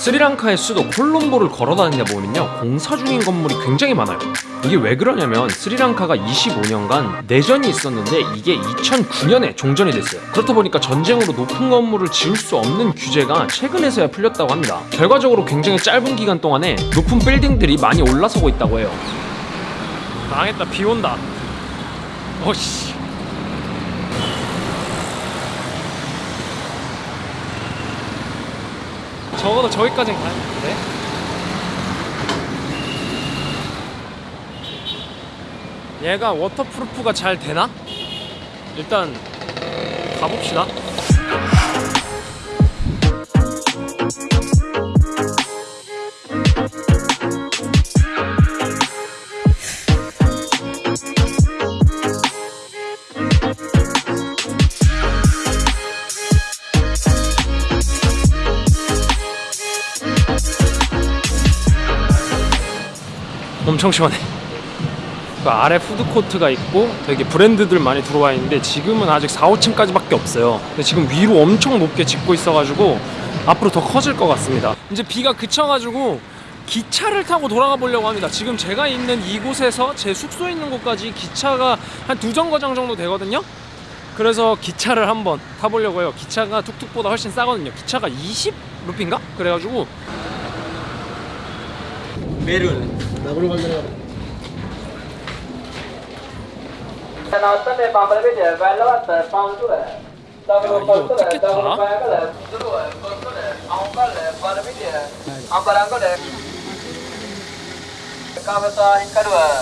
스리랑카의 수도 콜롬보를 걸어다니다 보면요 공사 중인 건물이 굉장히 많아요. 이게 왜 그러냐면 스리랑카가 25년간 내전이 있었는데 이게 2009년에 종전이 됐어요. 그렇다 보니까 전쟁으로 높은 건물을 지을 수 없는 규제가 최근에서야 풀렸다고 합니다. 결과적으로 굉장히 짧은 기간 동안에 높은 빌딩들이 많이 올라서고 있다고 해요. 망했다 비 온다. 어씨 적어도 저기까진 가는데 얘가 워터프루프가 잘 되나? 일단 가봅시다 엄청 시원해 그 아래 푸드코트가 있고 되게 브랜드들 많이 들어와 있는데 지금은 아직 4, 5층까지 밖에 없어요. 근데 지금 위로 엄청 높게 짓고 있어가지고 앞으로 더 커질 것 같습니다. 이제 비가 그쳐가지고 기차를 타고 돌아가 보려고 합니다. 지금 제가 있는 이곳에서 제 숙소에 있는 곳까지 기차가 한 두 정거장 정도 되거든요. 그래서 기차를 한번 타보려고 해요. 기차가 툭툭보다 훨씬 싸거든요. 기차가 20루피인가? 그래가지고 බේරුවල. දකුණු පැත්තට කරා. නැවත මේ බඹල පිට වැල්ලවත් පවුතුර. දකුණු පොස්තර දකුණු පායකල දුර පොස්තර අම්බල බල පිට අම්බරංගල කවසා හිකරුවා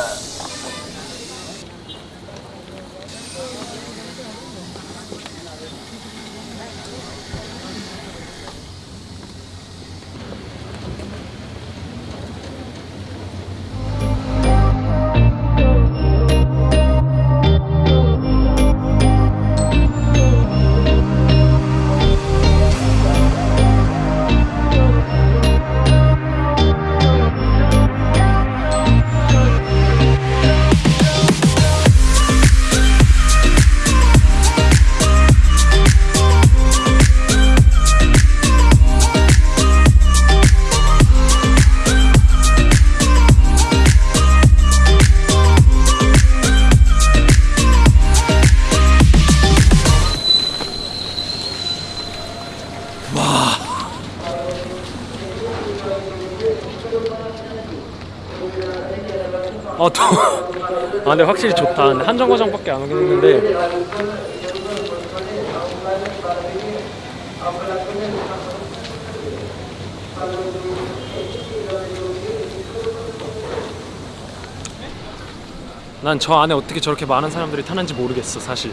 아, 또. 아, 근데 확실히 좋다. 근데 한 정거장밖에 안 오긴 했는데. 난 저 안에 어떻게 저렇게 많은 사람들이 타는지 모르겠어, 사실.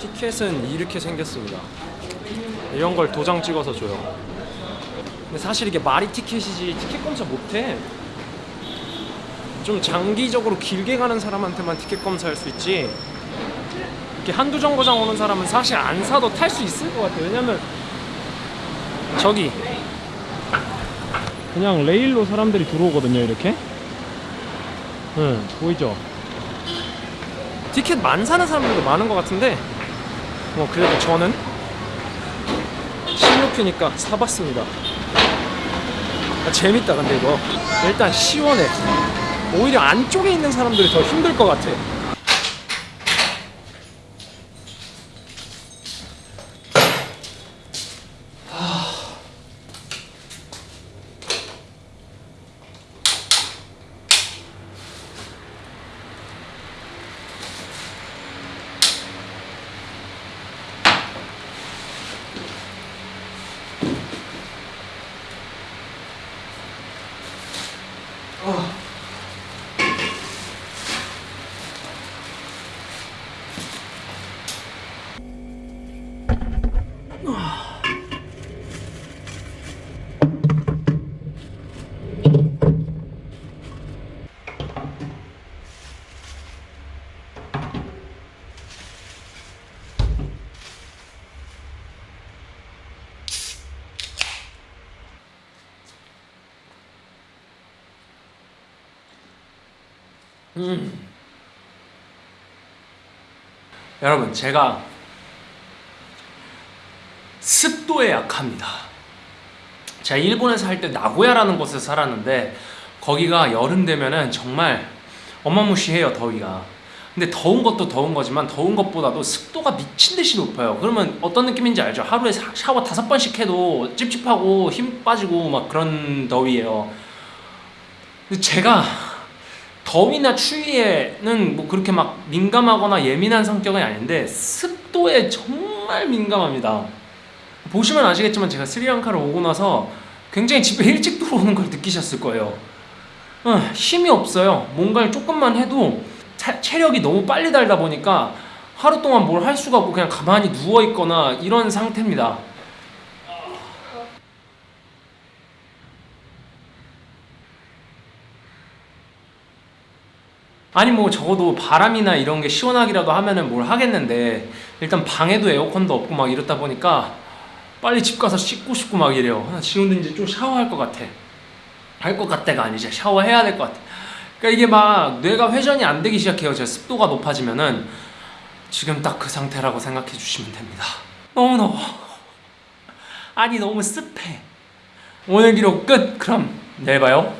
티켓은 이렇게 생겼습니다. 이런 걸 도장 찍어서 줘요. 근데 사실 이게 말이 티켓이지 티켓 검사 못해. 좀 장기적으로 길게 가는 사람한테만 티켓 검사할 수 있지. 이렇게 한두 정거장 오는 사람은 사실 안 사도 탈 수 있을 것 같아요. 왜냐면 저기 그냥 레일로 사람들이 들어오거든요 이렇게. 응 보이죠? 티켓 만 사는 사람들도 많은 것 같은데 뭐 그래도 저는 신루피니까 사봤습니다. 아, 재밌다 근데 이거. 일단 시원해 오히려 안쪽에 있는 사람들이 더 힘들 것 같아. 음. 여러분 제가 습도에 약합니다. 제가 일본에서 살때 나고야라는 곳에서 살았는데 거기가 여름 되면은 정말 어마무시해요 더위가 근데 더운 것도 더운 거지만 더운 것보다도 습도가 미친 듯이 높아요 그러면 어떤 느낌인지 알죠 하루에 사- 샤워 다섯 번씩 해도 찝찝하고 힘 빠지고 막 그런 더위예요 근데 제가 더위나 추위에는 뭐 그렇게 막 민감하거나 예민한 성격은 아닌데 습도에 정말 민감합니다. 보시면 아시겠지만 제가 스리랑카를 오고 나서 굉장히 집에 일찍 들어오는 걸 느끼셨을 거예요. 어, 힘이 없어요. 뭔가를 조금만 해도 차- 체력이 너무 빨리 달다 보니까 하루 동안 뭘 할 수가 없고 그냥 가만히 누워 있거나 이런 상태입니다. 아니 뭐 적어도 바람이나 이런 게 시원하기라도 하면은 뭘 하겠는데 일단 방에도 에어컨도 없고 막 이렇다 보니까 빨리 집 가서 씻고 싶고 막 이래요. 아, 이제 좀 샤워할 것 같아. 할 것 같다가 아니죠. 샤워해야 될 것 같아. 그러니까 이게 막 뇌가 회전이 안 되기 시작해요. 제 습도가 높아지면은 지금 딱 그 상태라고 생각해 주시면 됩니다. 너무 더워. 아니 너무 습해. 오늘 기록 끝. 그럼 내일 봐요.